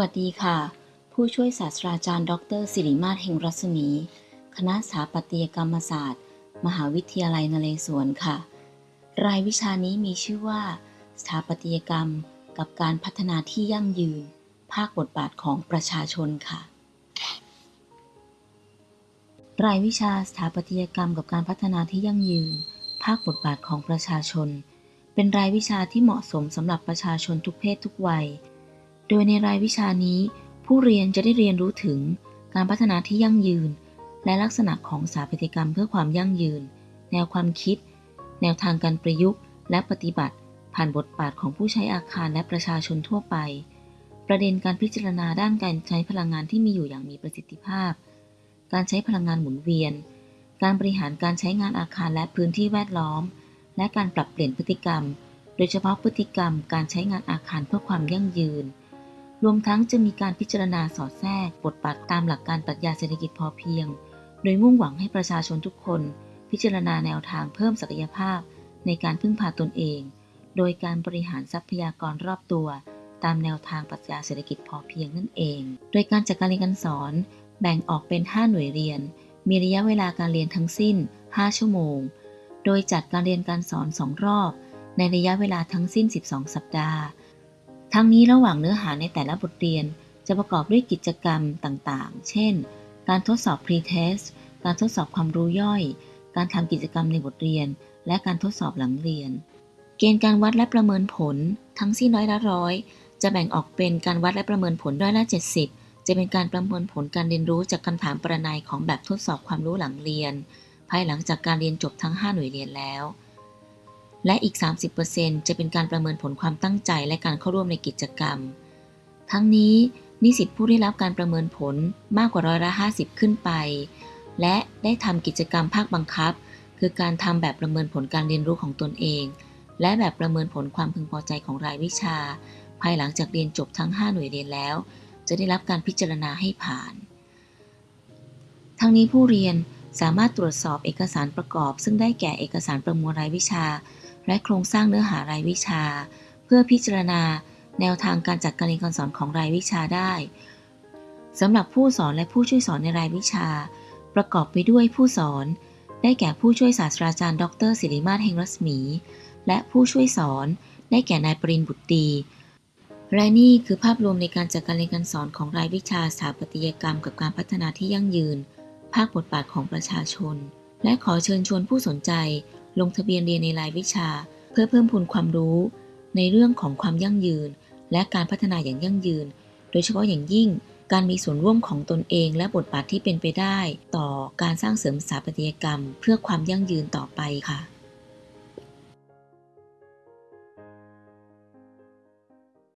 วัสดีค่ะ ผู้ช่วยศาสตราจารย์ ดรสิริมาศเฮงรัศมี คณะสถาปัตยกรรมศาสตร์ มหาวิทยาลัยนเรศวรค่ะ รายวิชานี้มีชื่อว่า สถาปัตยกรรม กับการพัฒนาที่ยั่งยืน ภาคบทบาทของประชาชนค่ะ รายวิชาสถาปัตยกรรมกับการพัฒนาที่ยั่งยืน ภาคบทบาทของประชาชน เป็นรายวิชาที่เหมาะสมสำหรับประชาชนทุกเพศทุกวัย โดยในรายวิชานี้ ผู้เรียนจะได้เรียนรู้ถึงการพัฒนาที่ยั่งยืน และลักษณะของสถาปัตยกรรมเพื่อความยั่งยืน แนวความคิด แนวทางการประยุกต์ และปฏิบัติ ผ่านบทบาทของผู้ใช้อาคารและประชาชนทั่วไป ประเด็นการพิจารณาด้านการใช้พลังงานที่มีอยู่อย่างมีประสิทธิภาพ การใช้พลังงานหมุนเวียน การบริหารการใช้งานอาคารและพื้นที่แวดล้อม และการปรับเปลี่ยนพฤติกรรม โดยเฉพาะพฤติกรรมการใช้งานอาคารเพื่อความยั่งยืน รวมทั้งจะมีการพิจารณาสอดแทรกบทบาทตามหลักการปรัชญาเศรษฐกิจพอเพียง โดยมุ่งหวังให้ประชาชนทุกคน พิจารณาแนวทางเพิ่มศักยภาพ ในการพึ่งพาตนเอง โดยการบริหารทรัพยากรรอบตัว ตามแนวทางปรัชญาเศรษฐกิจพอเพียงนั่นเอง โดยการจัดการเรียนการสอน แบ่งออกเป็น 5 หน่วยเรียน มีระยะเวลาการเรียนทั้งสิ้น 5 ชั่วโมง โดยจัดการเรียนการสอน 2 รอบ ในระยะเวลาทั้งสิ้น 12 สัปดาห์ ทั้งนี้ระหว่างเนื้อหาในแต่ละบทเรียน จะประกอบด้วยกิจกรรมต่างๆ เช่น การทดสอบ pre-test การทดสอบความรู้ย่อย การทำกิจกรรมในบทเรียน และการทดสอบหลังเรียน เกณฑ์การวัดและประเมินผล ทั้งสิ้นร้อยละร้อยจะแบ่งออกเป็นการวัดและประเมินผลร้อยละ70 จะเป็นการประเมินผลการเรียนรู้จากคำถามประนัยของแบบทดสอบความรู้หลังเรียน ภายหลังจากการเรียนจบทั้ง 5 หน่วยเรียนแล้ว และอีก 30%จะเป็นการประเมินผลความตั้งใจและการเข้าร่วมในกิจกรรม ทั้งนี้นิสิตผู้ได้รับการประเมินผลมากกว่าร้อยละ 50 ขึ้นไป และได้ทำกิจกรรมภาคบังคับ คือการทำแบบประเมินผลการเรียนรู้ของตนเอง และแบบประเมินผลความพึงพอใจของรายวิชา ภายหลังจากเรียนจบทั้ง 5 หน่วยเรียนแล้ว จะได้รับการพิจารณาให้ผ่าน ทั้งนี้ผู้เรียนสามารถตรวจสอบเอกสารประกอบ ซึ่งได้แก่เอกสารประมวลรายวิชา และโครงสร้างเนื้อหารายวิชา เพื่อพิจารณาแนวทางการจัดการเรียนการสอนของรายวิชาได้สำหรับผู้สอนและผู้ช่วยสอนในรายวิชา ประกอบไปด้วยผู้สอน ได้แก่ผู้ช่วยศาสตราจารย์ ดรศิริมาศเฮงรัศมี และผู้ช่วยสอน ได้แก่นายปรินบุตรีและนี่คือภาพรวมในการจัดการเรียนการสอนของรายวิชาสถาปัตยกรรม กับการพัฒนาที่ยั่งยืน ภาคบทบาทของประชาชน และขอเชิญชวนผู้สนใจ ลงทะเบียนเรียนในรายวิชา เพื่อเพิ่มพูนความรู้ ในเรื่องของความยั่งยืน และการพัฒนาอย่างยั่งยืน โดยเฉพาะอย่างยิ่ง การมีส่วนร่วมของตนเอง และบทบาทที่เป็นไปได้ ต่อการสร้างเสริมสถาปัตยกรรม เพื่อความยั่งยืนต่อไปค่ะ